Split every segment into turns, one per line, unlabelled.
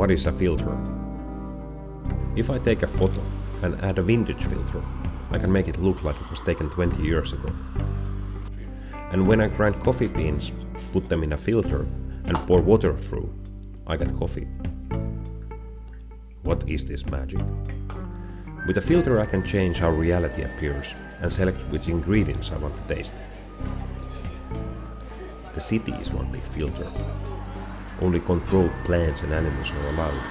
What is a filter? If I take a photo and add a vintage filter, I can make it look like it was taken 20 years ago. And when I grind coffee beans, put them in a filter and pour water through, I get coffee. What is this magic? With a filter I can change how reality appears and select which ingredients I want to taste. The city is one big filter. Only controlled plants and animals are allowed.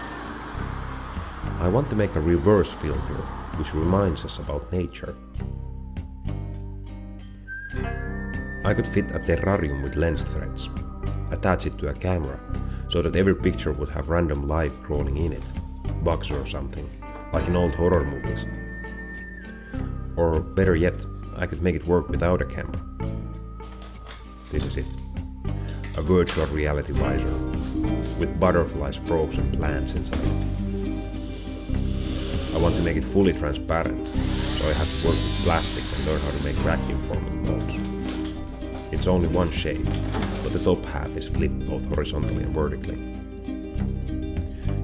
I want to make a reverse filter which reminds us about nature. I could fit a terrarium with lens threads, attach it to a camera so that every picture would have random life crawling in it, bugs or something, like in old horror movies. Or better yet, I could make it work without a camera. This is it. A virtual reality visor, with butterflies, frogs and plants inside it. I want to make it fully transparent, so I have to work with plastics and learn how to make vacuum forming molds. It's only one shape, but the top half is flipped both horizontally and vertically.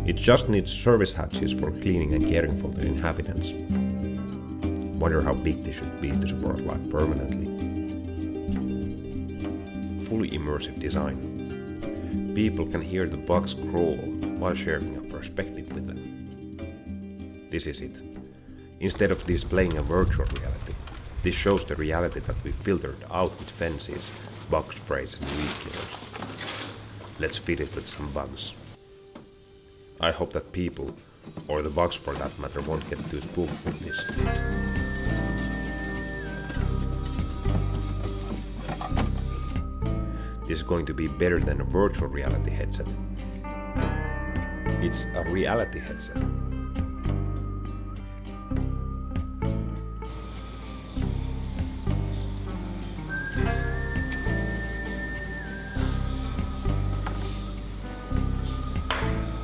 It just needs service hatches for cleaning and caring for the inhabitants. Wonder how big they should be to support life permanently. Fully immersive design. People can hear the bugs crawl while sharing a perspective with them. This is it. Instead of displaying a virtual reality, this shows the reality that we filtered out with fences, bug sprays and weed killers. Let's feed it with some bugs. I hope that people, or the bugs for that matter, won't get too spooked with this. Is going to be better than a virtual reality headset. It's a reality headset.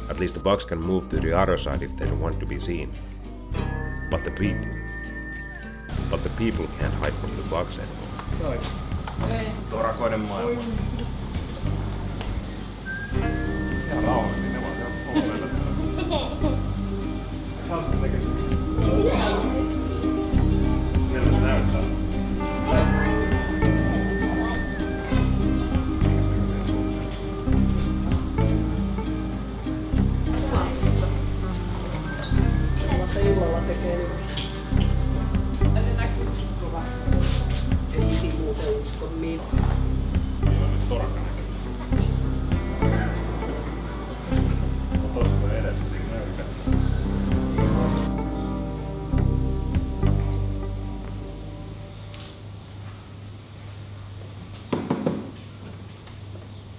At least the bugs can move to the other side if they don't want to be seen. But the people. But the people can't hide from the bugs anymore.
Torakoinen maailma. Ja rauhallisesti, ne vaan siellä polvella. Sä olet näköistä. Miltä se näyttää?
Tekee Yo,